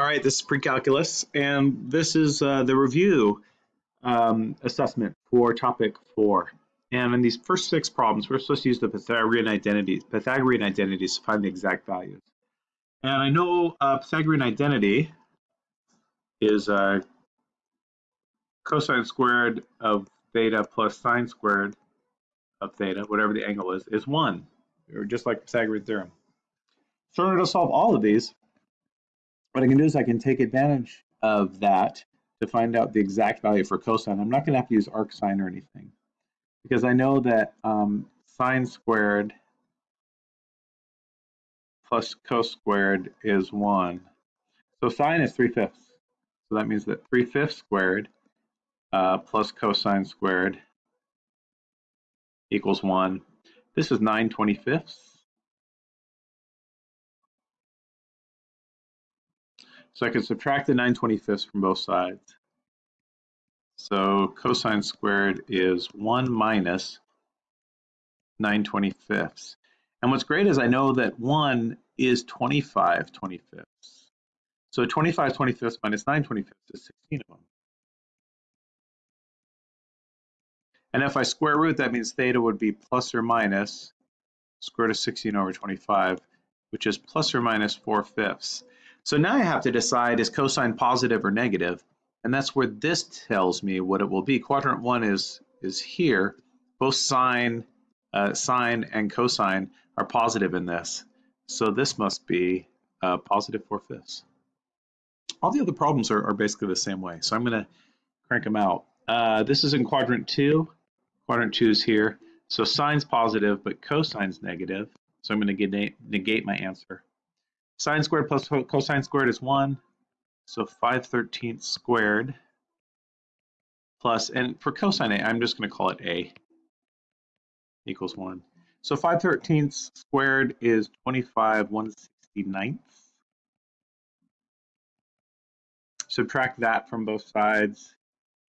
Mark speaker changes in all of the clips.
Speaker 1: All right, this is pre-calculus, and this is uh, the review um, assessment for topic four. And in these first six problems, we're supposed to use the Pythagorean identities, Pythagorean identities to find the exact values. And I know uh, Pythagorean identity is uh, cosine squared of theta plus sine squared of theta, whatever the angle is, is one, or just like Pythagorean theorem. So in order to solve all of these, what I can do is I can take advantage of that to find out the exact value for cosine. I'm not going to have to use arcsine or anything because I know that um, sine squared plus cos squared is 1. So sine is 3 fifths. So that means that 3 fifths squared uh, plus cosine squared equals 1. This is 9 25ths. So I can subtract the 9 25ths from both sides. So cosine squared is 1 minus 9 25ths. And what's great is I know that 1 is 25 25ths. So 25 25ths minus 9 25ths is 16 of them. And if I square root, that means theta would be plus or minus square root of 16 over 25, which is plus or minus 4 fifths. So now I have to decide is cosine positive or negative, and that's where this tells me what it will be. Quadrant one is is here. Both sine, uh, sine and cosine are positive in this, so this must be uh, positive four fifths. All the other problems are, are basically the same way, so I'm going to crank them out. Uh, this is in quadrant two. Quadrant two is here. So sine's positive, but cosine's negative. So I'm going to negate my answer. Sine squared plus cosine squared is 1. So 5 thirteenths squared plus, and for cosine A, I'm just going to call it A equals 1. So 5 thirteenths squared is 25 169ths. Subtract that from both sides.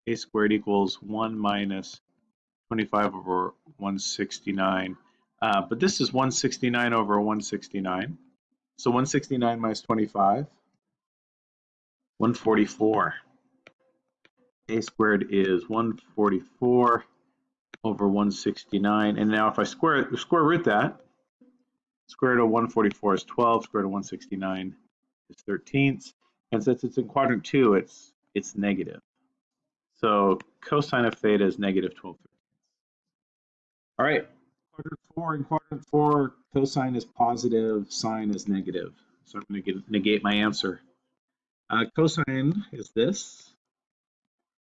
Speaker 1: A squared equals 1 minus 25 over 169. Uh, but this is 169 over 169. So 169 minus 25, 144. A squared is 144 over 169. And now if I square, square root that, square root of 144 is 12, square root of 169 is 13ths. And since it's in quadrant 2, it's, it's negative. So cosine of theta is negative 12 All right, quadrant four. In quadrant four, cosine is positive, sine is negative. So I'm going to negate my answer. Uh, cosine is this.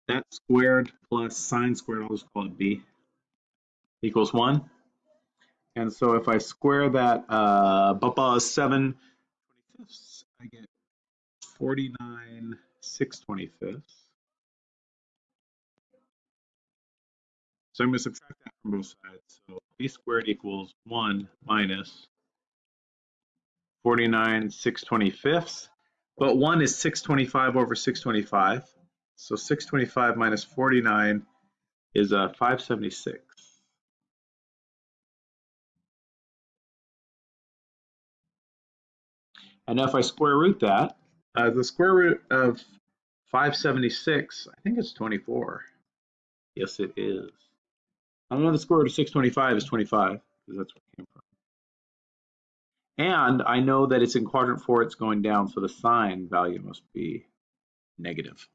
Speaker 1: That squared plus sine squared, I'll just call it b, equals 1. And so if I square that, uh, blah, 7 25ths, I get 49 6 25ths. So I'm going to subtract that from both sides. So b squared equals 1 minus 49 625ths. But 1 is 625 over 625. So 625 minus 49 is uh, 576. And now if I square root that, uh, the square root of 576, I think it's 24. Yes, it is. I know the square root of 625 is 25, because that's where it came from. And I know that it's in quadrant four, it's going down, so the sine value must be negative.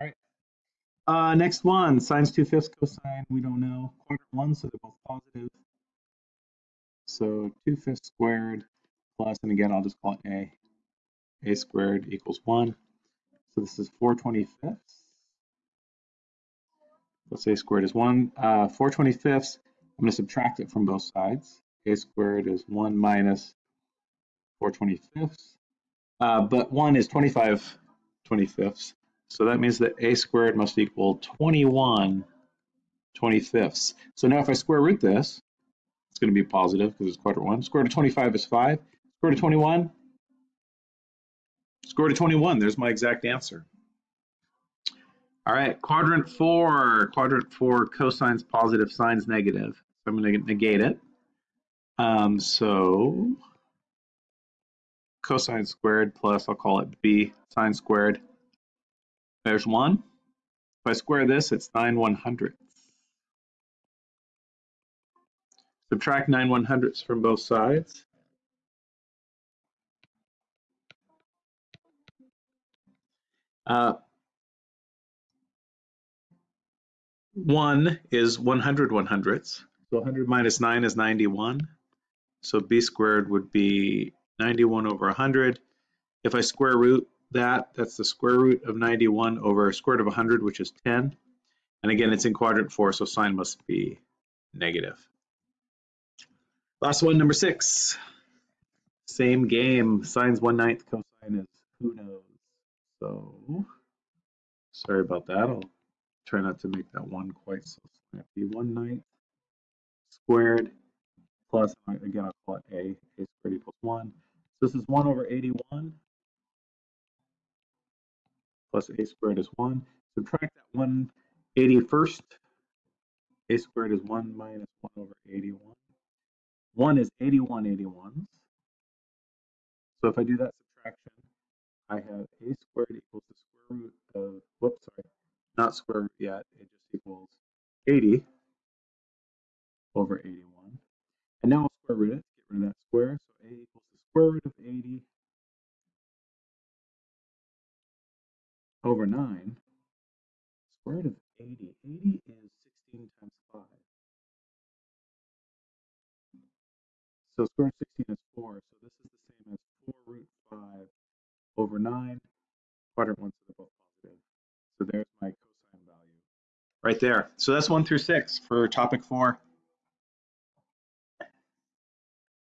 Speaker 1: All right. Uh, next one, sine's 2 fifths, cosine, we don't know. Quadrant one, so they're both positive. So 2 fifths squared plus, and again, I'll just call it a. a squared equals 1. So this is 4 25ths let's say squared is 1. Uh, 4 25ths, I'm going to subtract it from both sides. a squared is 1 minus 4 25ths. Uh, but 1 is 25 25ths. So that means that a squared must equal 21 25ths. So now if I square root this, it's going to be positive because it's quadrant 1. Square root of 25 is 5. Square root of 21, square root of 21, there's my exact answer. All right, quadrant four, quadrant four, cosine's positive, sine's negative. So I'm going to negate it. Um, so cosine squared plus, I'll call it b, sine squared. There's 1. If I square this, it's 9 one hundredths. Subtract 9 one hundredths from both sides. Uh, 1 is 100 one hundredths. So 100 minus 9 is 91. So b squared would be 91 over 100. If I square root that, that's the square root of 91 over square root of 100, which is 10. And again, it's in quadrant 4, so sine must be negative. Last one, number 6. Same game. Sine's 1 ninth, cosine is who knows. So, sorry about that. I'll try not to make that one quite so snappy. 1 ninth squared plus, again, I'll call it a, a squared equals 1. So this is 1 over 81 plus a squared is 1. Subtract that 180 first. a squared is 1 minus 1 over 81. 1 is 81 81s. So if I do that subtraction, I have a squared equals the square root of, not square root yet, it just equals 80 over 81. And now I'll square root it, get rid of that square. So a equals the square root of 80 over 9. Square root of 80. 80 is 16 times 5. So square root of 16 is 4. So this is the same as 4 root 5 over 9. Quadrant 1, so they're both positive. So there's my cosine value right there. So that's 1 through 6 for topic 4.